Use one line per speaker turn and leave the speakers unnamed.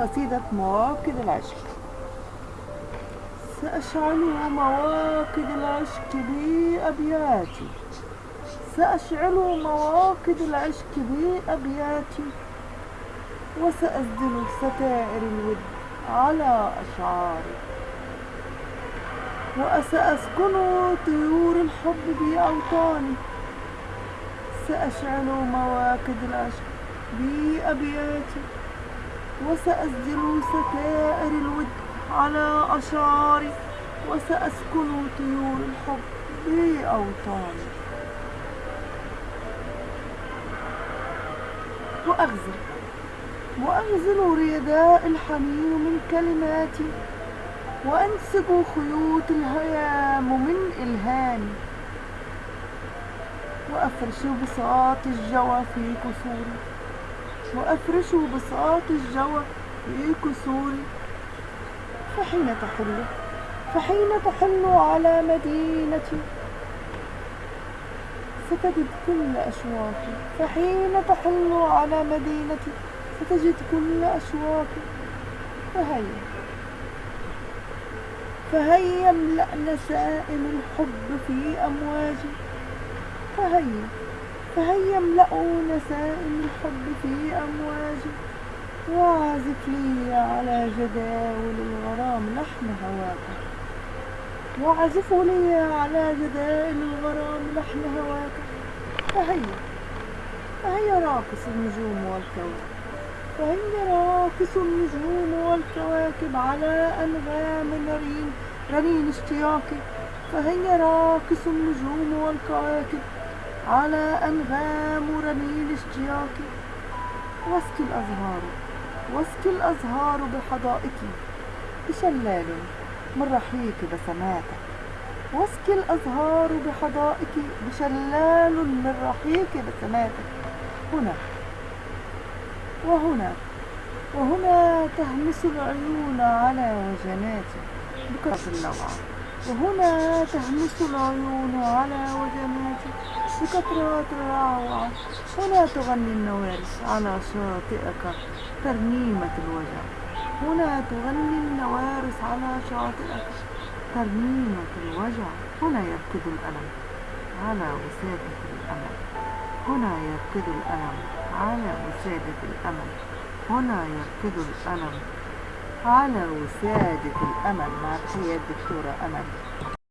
قصيدة مواكد العشق. سأشعل مواكد العشق بأبياتي سأشعل مواكد العشق بأبياتي وسأسدل ستائر الود على أشعاري. وسأسكن طيور الحب بأوطاني سأشعل مواكد العشق بأبياتي وسأسدل ستائر الود على أشعاري وسأسكن طيور الحب بأوطاني. وأغزل وأغزل رداء الحنين من كلماتي وأنسج خيوط الهيام من إلهامي. وأفرش بساط الجوى في كسوري وأفرش بساط الجوى كسوري فحين تحل؟ فحين تحل على مدينتي ستجد كل أشواقي فحين تحل على مدينتي ستجد كل أشواقي فهيا. فهيا املأ نسائم الحب في أمواجي فهيا. فهيا املأوا نسائم الحب في أمواجي واعزف لي على جداول الغرام لحن هواك. واعزف لي على جدائل الغرام لحن هواك. فهيا فهيا راقص النجوم والكواكب. فهيا راقص النجوم والكواكب على أنغام رنين رنين اشتياقي. فهيا راقص النجوم والكواكب على أنغام رنين اشتياقي واسكي الأزهار واسكي الأزهار بحدائقي بشلال من رحيق بسماتك واسكي الأزهار بحدائقي بشلال من رحيق بسماتك هنا وهنا وهنا تهمس العيون على وجناتي بكرة اللوعة وهنا تهمس العيون على وجناتي بكثرات الروعة هنا تغني النوارس على شاطئك ترنيمة الوجع هنا تغني النوارس على شاطئك ترنيمة الوجع هنا يركض الألم. على وسادة الأمل هنا يركض الألم. على وسادة الأمل هنا يركض الألم. على وسادة الأمل مع تحية الدكتورة أمل